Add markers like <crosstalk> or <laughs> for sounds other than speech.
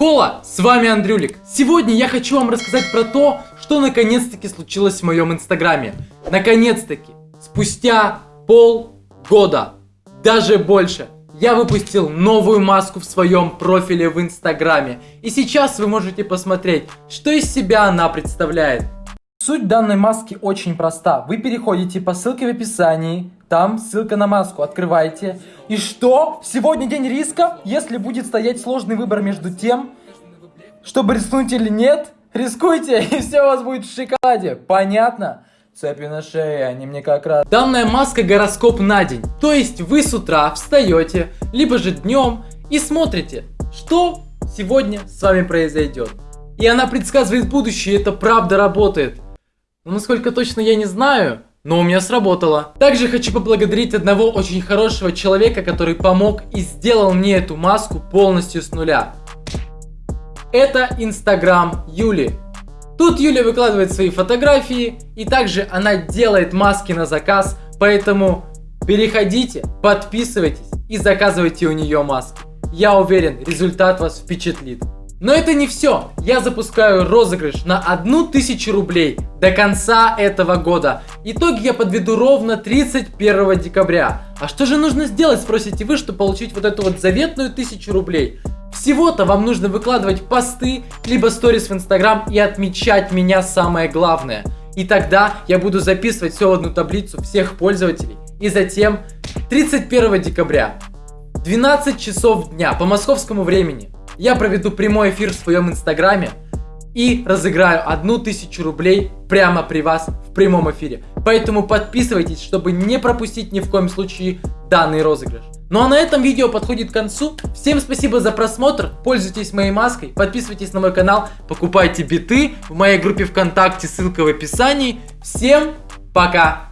Кола, с вами Андрюлик. Сегодня я хочу вам рассказать про то, что наконец-таки случилось в моем инстаграме. Наконец-таки, спустя полгода, даже больше, я выпустил новую маску в своем профиле в инстаграме. И сейчас вы можете посмотреть, что из себя она представляет. Суть данной маски очень проста. Вы переходите по ссылке в описании, там ссылка на маску, открываете. И что? Сегодня день риска? Если будет стоять сложный выбор между тем, чтобы рискнуть или нет, рискуйте, <laughs> и все у вас будет в шоколаде. Понятно? Цепи на шее, они мне как раз... Данная маска гороскоп на день. То есть вы с утра встаете, либо же днем и смотрите, что сегодня с вами произойдет. И она предсказывает будущее, это правда работает. Но насколько точно я не знаю, но у меня сработало. Также хочу поблагодарить одного очень хорошего человека, который помог и сделал мне эту маску полностью с нуля. Это Инстаграм Юли. Тут Юля выкладывает свои фотографии, и также она делает маски на заказ, поэтому переходите, подписывайтесь и заказывайте у нее маски. Я уверен, результат вас впечатлит. Но это не все. Я запускаю розыгрыш на 1000 рублей до конца этого года. Итоги я подведу ровно 31 декабря. А что же нужно сделать, спросите вы, чтобы получить вот эту вот заветную 1000 рублей? Всего-то вам нужно выкладывать посты, либо сторис в Инстаграм и отмечать меня самое главное. И тогда я буду записывать все в одну таблицу всех пользователей. И затем 31 декабря, 12 часов дня по московскому времени, я проведу прямой эфир в своем инстаграме и разыграю одну тысячу рублей прямо при вас в прямом эфире. Поэтому подписывайтесь, чтобы не пропустить ни в коем случае данный розыгрыш. Ну а на этом видео подходит к концу. Всем спасибо за просмотр, пользуйтесь моей маской, подписывайтесь на мой канал, покупайте биты в моей группе ВКонтакте, ссылка в описании. Всем пока!